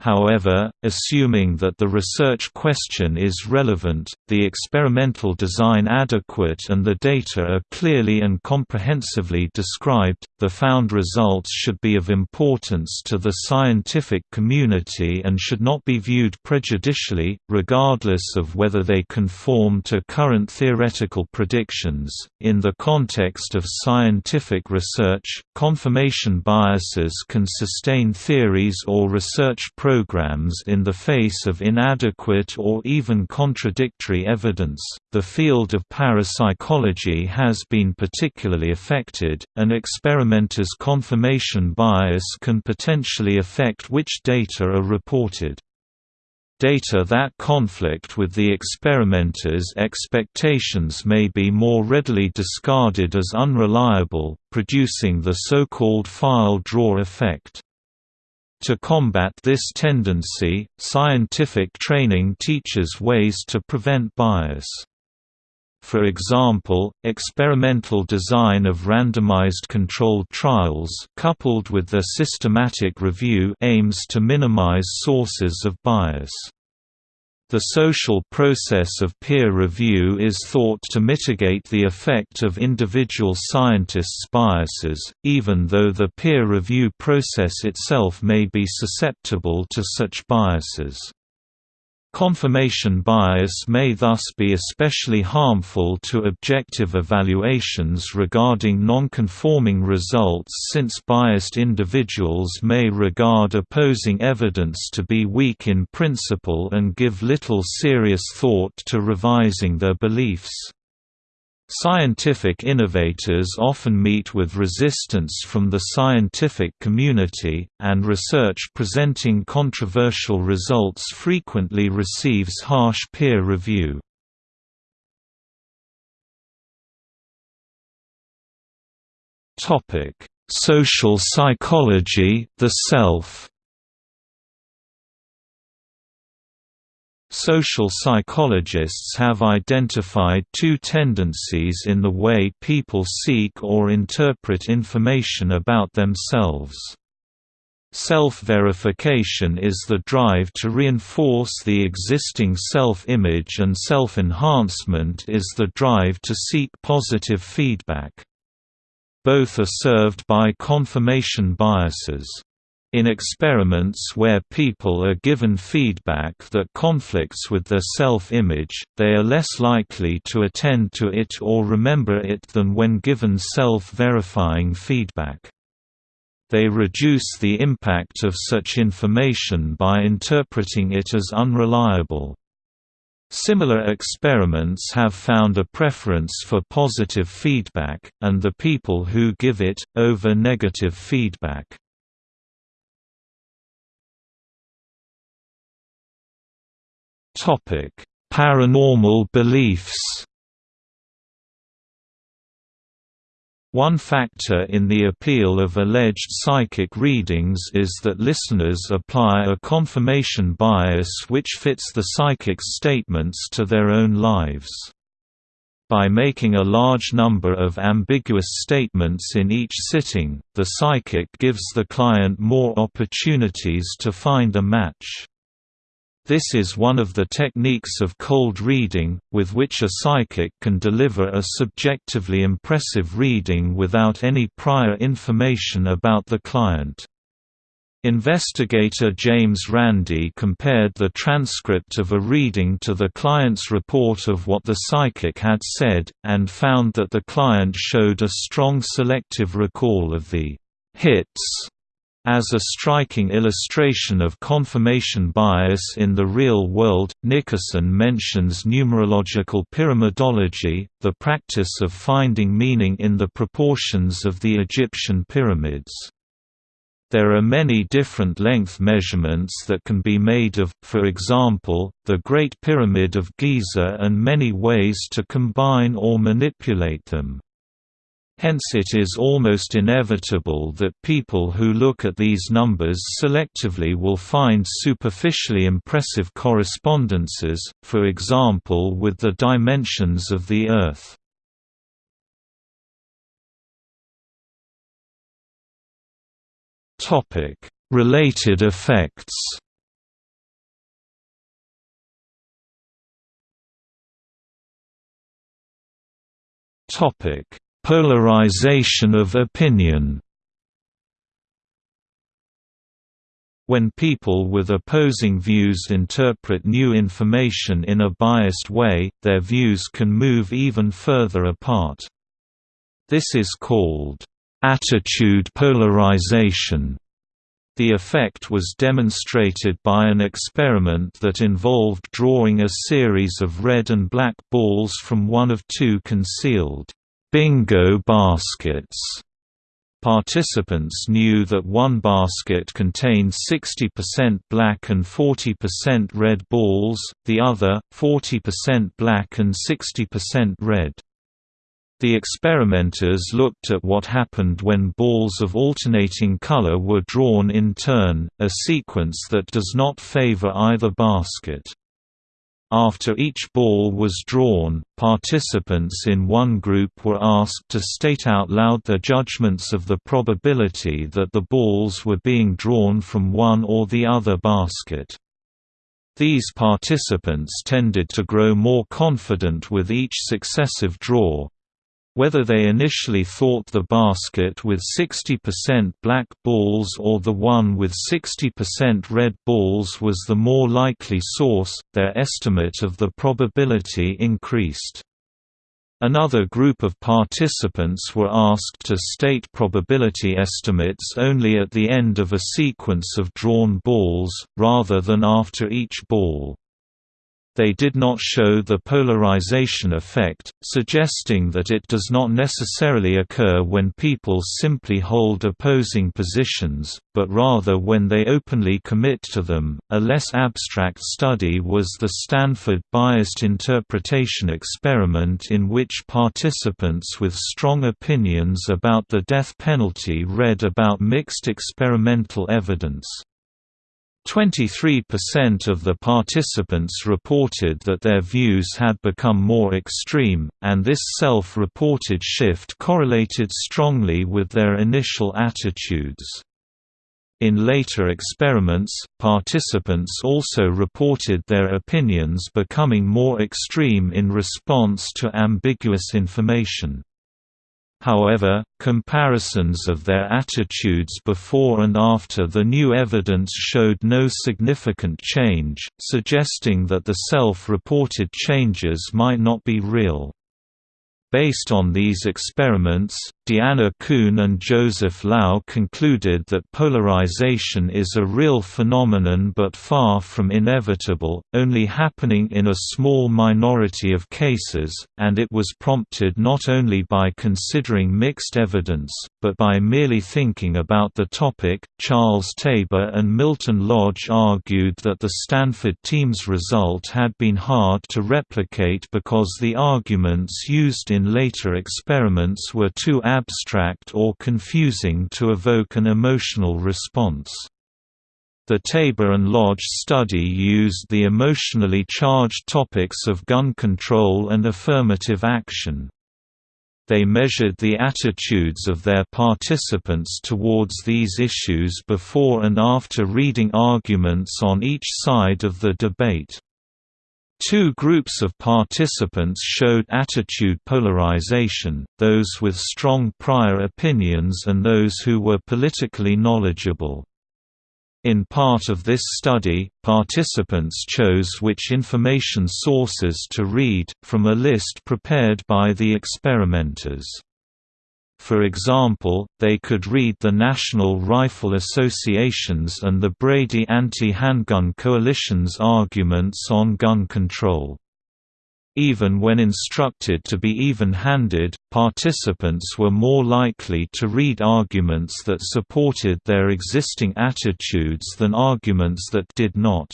However, assuming that the research question is relevant, the experimental design adequate and the data are clearly and comprehensively described, the found results should be of importance to the scientific community and should not be viewed prejudicially, regardless of whether they conform to current theoretical predictions. In the context of scientific research, confirmation biases can sustain theories or research programs in the face of inadequate or even contradictory evidence. The field of parapsychology has been particularly affected, An experimenters' confirmation bias can potentially affect which data are reported. Data that conflict with the experimenter's expectations may be more readily discarded as unreliable, producing the so-called file drawer effect. To combat this tendency, scientific training teaches ways to prevent bias. For example, experimental design of randomized controlled trials coupled with their systematic review aims to minimize sources of bias. The social process of peer review is thought to mitigate the effect of individual scientists' biases, even though the peer review process itself may be susceptible to such biases. Confirmation bias may thus be especially harmful to objective evaluations regarding non-conforming results since biased individuals may regard opposing evidence to be weak in principle and give little serious thought to revising their beliefs. Scientific innovators often meet with resistance from the scientific community, and research presenting controversial results frequently receives harsh peer review. Social psychology, the self Social psychologists have identified two tendencies in the way people seek or interpret information about themselves. Self-verification is the drive to reinforce the existing self-image and self-enhancement is the drive to seek positive feedback. Both are served by confirmation biases. In experiments where people are given feedback that conflicts with their self-image, they are less likely to attend to it or remember it than when given self-verifying feedback. They reduce the impact of such information by interpreting it as unreliable. Similar experiments have found a preference for positive feedback, and the people who give it, over negative feedback. Paranormal beliefs. One factor in the appeal of alleged psychic readings is that listeners apply a confirmation bias which fits the psychic's statements to their own lives. By making a large number of ambiguous statements in each sitting, the psychic gives the client more opportunities to find a match. This is one of the techniques of cold reading, with which a psychic can deliver a subjectively impressive reading without any prior information about the client. Investigator James Randi compared the transcript of a reading to the client's report of what the psychic had said, and found that the client showed a strong selective recall of the hits as a striking illustration of confirmation bias in the real world, Nickerson mentions numerological pyramidology, the practice of finding meaning in the proportions of the Egyptian pyramids. There are many different length measurements that can be made of, for example, the Great Pyramid of Giza and many ways to combine or manipulate them. Hence it is almost inevitable that people who look at these numbers selectively will find superficially impressive correspondences, for example with the dimensions of the Earth. Related effects Topic Polarization of opinion When people with opposing views interpret new information in a biased way, their views can move even further apart. This is called attitude polarization. The effect was demonstrated by an experiment that involved drawing a series of red and black balls from one of two concealed bingo baskets. Participants knew that one basket contained 60% black and 40% red balls, the other, 40% black and 60% red. The experimenters looked at what happened when balls of alternating color were drawn in turn, a sequence that does not favor either basket. After each ball was drawn, participants in one group were asked to state out loud their judgments of the probability that the balls were being drawn from one or the other basket. These participants tended to grow more confident with each successive draw, whether they initially thought the basket with 60% black balls or the one with 60% red balls was the more likely source, their estimate of the probability increased. Another group of participants were asked to state probability estimates only at the end of a sequence of drawn balls, rather than after each ball they did not show the polarization effect, suggesting that it does not necessarily occur when people simply hold opposing positions, but rather when they openly commit to them. A less abstract study was the Stanford Biased Interpretation Experiment, in which participants with strong opinions about the death penalty read about mixed experimental evidence. 23% of the participants reported that their views had become more extreme, and this self-reported shift correlated strongly with their initial attitudes. In later experiments, participants also reported their opinions becoming more extreme in response to ambiguous information. However, comparisons of their attitudes before and after the new evidence showed no significant change, suggesting that the self-reported changes might not be real. Based on these experiments, Deanna Kuhn and Joseph Lao concluded that polarization is a real phenomenon but far from inevitable, only happening in a small minority of cases, and it was prompted not only by considering mixed evidence, but by merely thinking about the topic. Charles Taber and Milton Lodge argued that the Stanford team's result had been hard to replicate because the arguments used in later experiments were too abstract or confusing to evoke an emotional response. The Taber and Lodge study used the emotionally charged topics of gun control and affirmative action. They measured the attitudes of their participants towards these issues before and after reading arguments on each side of the debate. Two groups of participants showed attitude polarization, those with strong prior opinions and those who were politically knowledgeable. In part of this study, participants chose which information sources to read, from a list prepared by the experimenters. For example, they could read the National Rifle Association's and the Brady Anti-Handgun Coalition's arguments on gun control. Even when instructed to be even-handed, participants were more likely to read arguments that supported their existing attitudes than arguments that did not.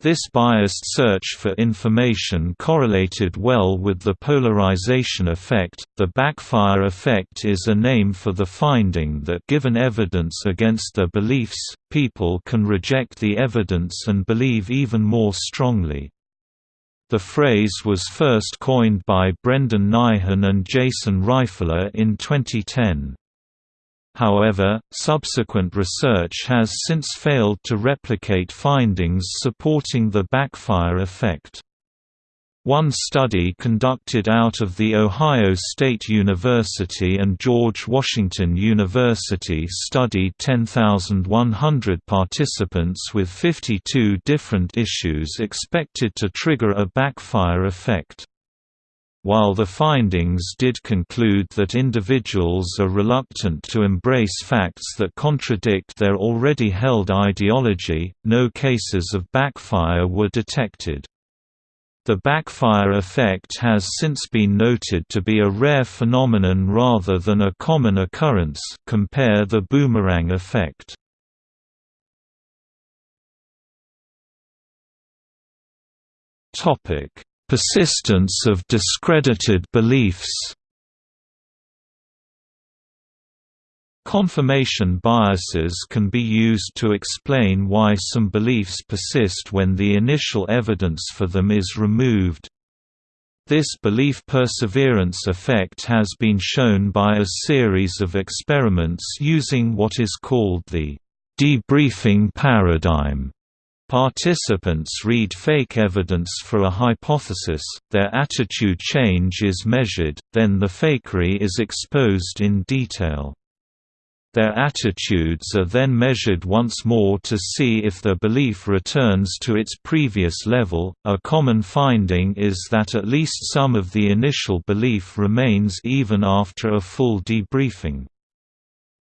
This biased search for information correlated well with the polarization effect. The backfire effect is a name for the finding that given evidence against their beliefs, people can reject the evidence and believe even more strongly. The phrase was first coined by Brendan Nyhan and Jason Reifler in 2010. However, subsequent research has since failed to replicate findings supporting the backfire effect. One study conducted out of The Ohio State University and George Washington University studied 10,100 participants with 52 different issues expected to trigger a backfire effect. While the findings did conclude that individuals are reluctant to embrace facts that contradict their already held ideology, no cases of backfire were detected. The backfire effect has since been noted to be a rare phenomenon rather than a common occurrence compare the boomerang effect. Persistence of discredited beliefs Confirmation biases can be used to explain why some beliefs persist when the initial evidence for them is removed. This belief perseverance effect has been shown by a series of experiments using what is called the debriefing paradigm. Participants read fake evidence for a hypothesis, their attitude change is measured, then the fakery is exposed in detail. Their attitudes are then measured once more to see if their belief returns to its previous level. A common finding is that at least some of the initial belief remains even after a full debriefing.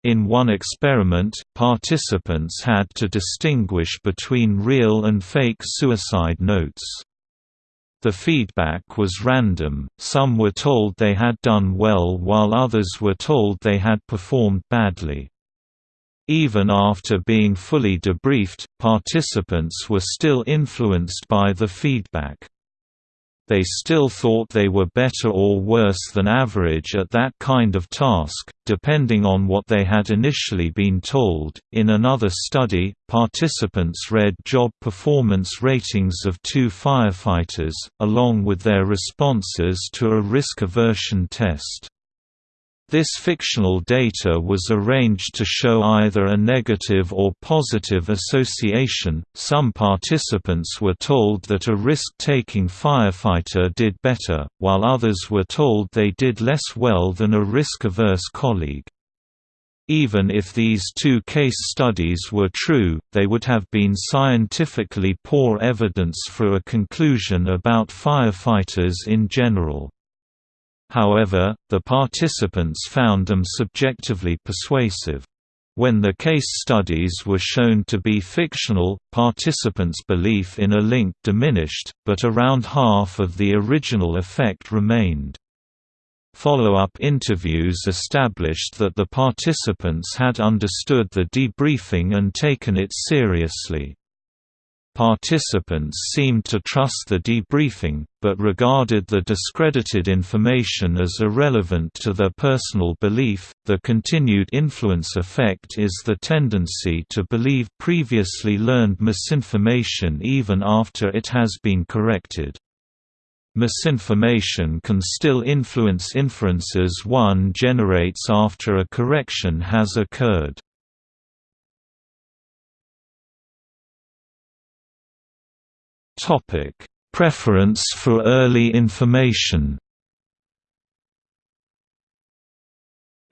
In one experiment, participants had to distinguish between real and fake suicide notes. The feedback was random, some were told they had done well while others were told they had performed badly. Even after being fully debriefed, participants were still influenced by the feedback. They still thought they were better or worse than average at that kind of task, depending on what they had initially been told. In another study, participants read job performance ratings of two firefighters, along with their responses to a risk aversion test. This fictional data was arranged to show either a negative or positive association. Some participants were told that a risk taking firefighter did better, while others were told they did less well than a risk averse colleague. Even if these two case studies were true, they would have been scientifically poor evidence for a conclusion about firefighters in general. However, the participants found them subjectively persuasive. When the case studies were shown to be fictional, participants' belief in a link diminished, but around half of the original effect remained. Follow-up interviews established that the participants had understood the debriefing and taken it seriously. Participants seemed to trust the debriefing, but regarded the discredited information as irrelevant to their personal belief. The continued influence effect is the tendency to believe previously learned misinformation even after it has been corrected. Misinformation can still influence inferences one generates after a correction has occurred. Topic: Preference for early information.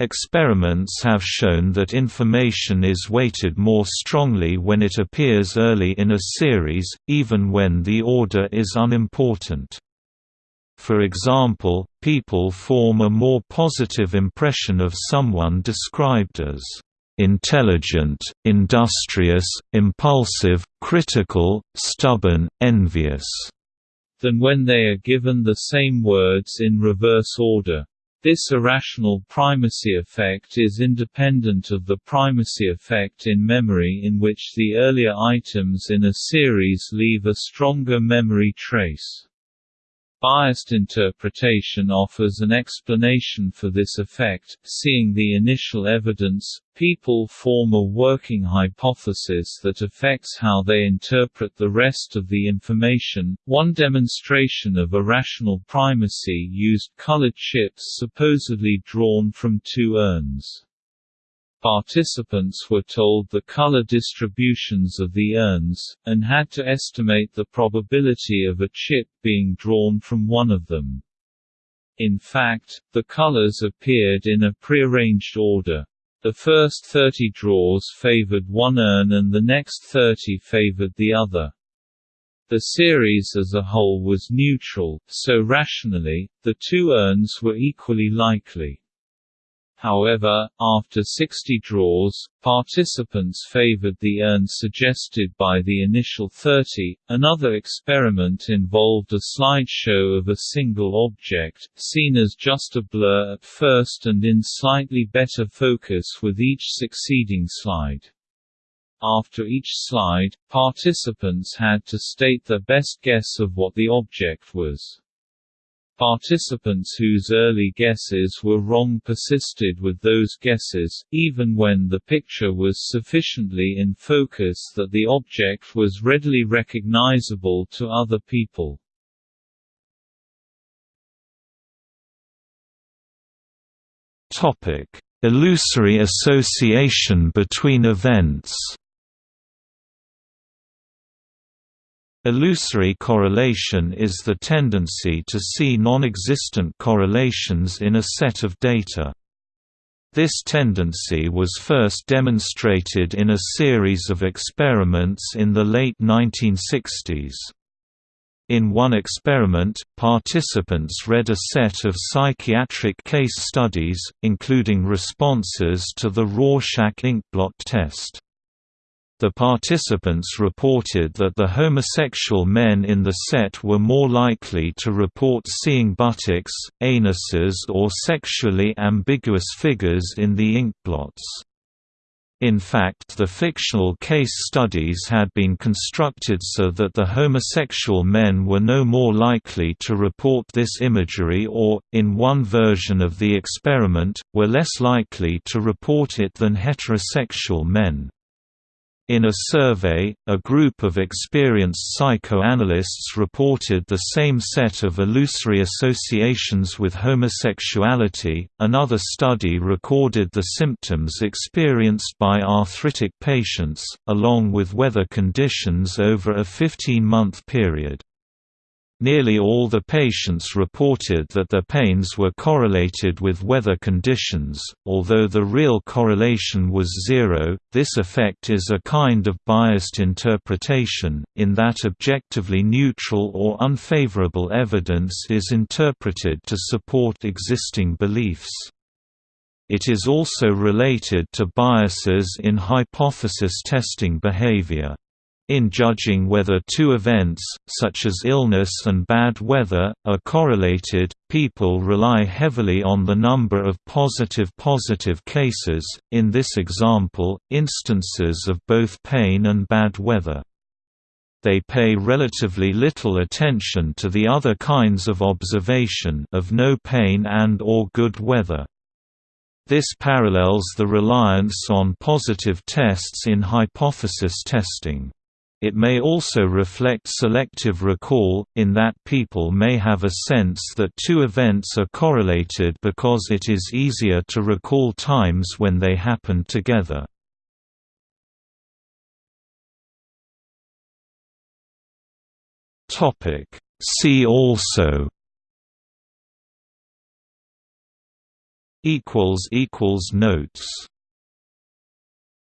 Experiments have shown that information is weighted more strongly when it appears early in a series, even when the order is unimportant. For example, people form a more positive impression of someone described as intelligent, industrious, impulsive, critical, stubborn, envious, than when they are given the same words in reverse order. This irrational primacy effect is independent of the primacy effect in memory in which the earlier items in a series leave a stronger memory trace. Biased interpretation offers an explanation for this effect. Seeing the initial evidence, people form a working hypothesis that affects how they interpret the rest of the information. One demonstration of irrational primacy used colored chips supposedly drawn from two urns. Participants were told the color distributions of the urns, and had to estimate the probability of a chip being drawn from one of them. In fact, the colors appeared in a prearranged order. The first 30 draws favored one urn and the next 30 favored the other. The series as a whole was neutral, so rationally, the two urns were equally likely. However, after 60 draws, participants favored the urn suggested by the initial 30. Another experiment involved a slideshow of a single object, seen as just a blur at first and in slightly better focus with each succeeding slide. After each slide, participants had to state their best guess of what the object was. Participants whose early guesses were wrong persisted with those guesses, even when the picture was sufficiently in focus that the object was readily recognizable to other people. Illusory association between events Illusory correlation is the tendency to see non-existent correlations in a set of data. This tendency was first demonstrated in a series of experiments in the late 1960s. In one experiment, participants read a set of psychiatric case studies, including responses to the Rorschach inkblot test. The participants reported that the homosexual men in the set were more likely to report seeing buttocks, anuses or sexually ambiguous figures in the inkblots. In fact the fictional case studies had been constructed so that the homosexual men were no more likely to report this imagery or, in one version of the experiment, were less likely to report it than heterosexual men. In a survey, a group of experienced psychoanalysts reported the same set of illusory associations with homosexuality. Another study recorded the symptoms experienced by arthritic patients, along with weather conditions over a 15 month period. Nearly all the patients reported that their pains were correlated with weather conditions, although the real correlation was zero. This effect is a kind of biased interpretation, in that objectively neutral or unfavorable evidence is interpreted to support existing beliefs. It is also related to biases in hypothesis testing behavior. In judging whether two events, such as illness and bad weather, are correlated, people rely heavily on the number of positive-positive cases, in this example, instances of both pain and bad weather. They pay relatively little attention to the other kinds of observation of no pain and or good weather. This parallels the reliance on positive tests in hypothesis testing. It may also reflect selective recall, in that people may have a sense that two events are correlated because it is easier to recall times when they happened together. See also Notes